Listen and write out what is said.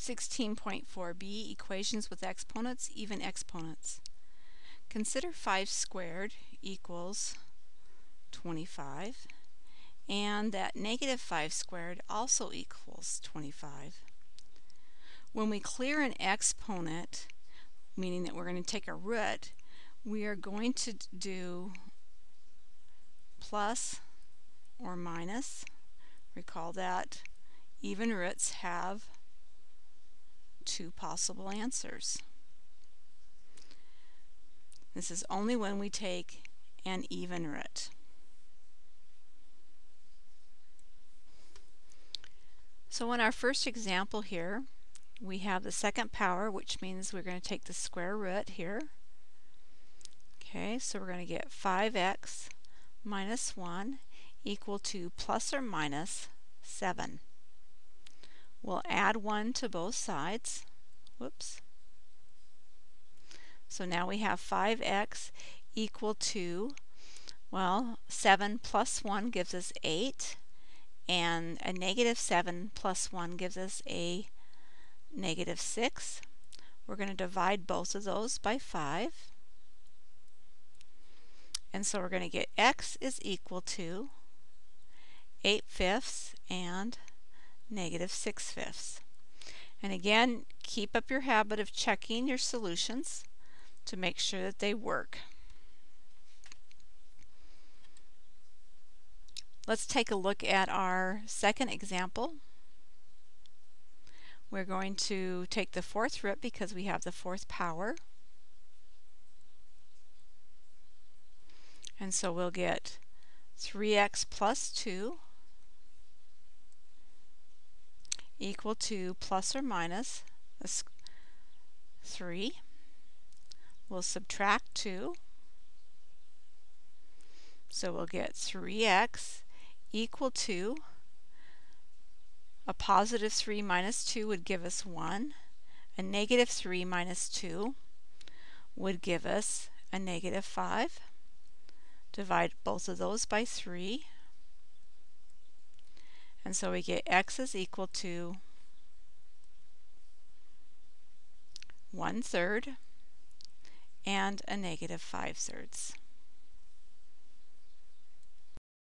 16.4b Equations with exponents, even exponents. Consider 5 squared equals 25 and that negative 5 squared also equals 25. When we clear an exponent, meaning that we're going to take a root, we are going to do plus or minus. Recall that even roots have two possible answers. This is only when we take an even root. So in our first example here, we have the second power, which means we're going to take the square root here. Okay, so we're going to get 5x minus 1 equal to plus or minus 7. We'll add 1 to both sides. Whoops. So now we have 5x equal to, well, 7 plus 1 gives us 8, and a negative 7 plus 1 gives us a negative 6. We're going to divide both of those by 5. And so we're going to get x is equal to 8 fifths and negative 6 fifths. And again, keep up your habit of checking your solutions to make sure that they work. Let's take a look at our second example. We're going to take the fourth root because we have the fourth power. And so we'll get 3x plus 2 equal to plus or minus 3. We'll subtract 2. So we'll get 3x equal to a positive 3 minus 2 would give us 1. A negative 3 minus 2 would give us a negative 5. Divide both of those by 3. And so we get x is equal to 1 third and a negative 5 thirds.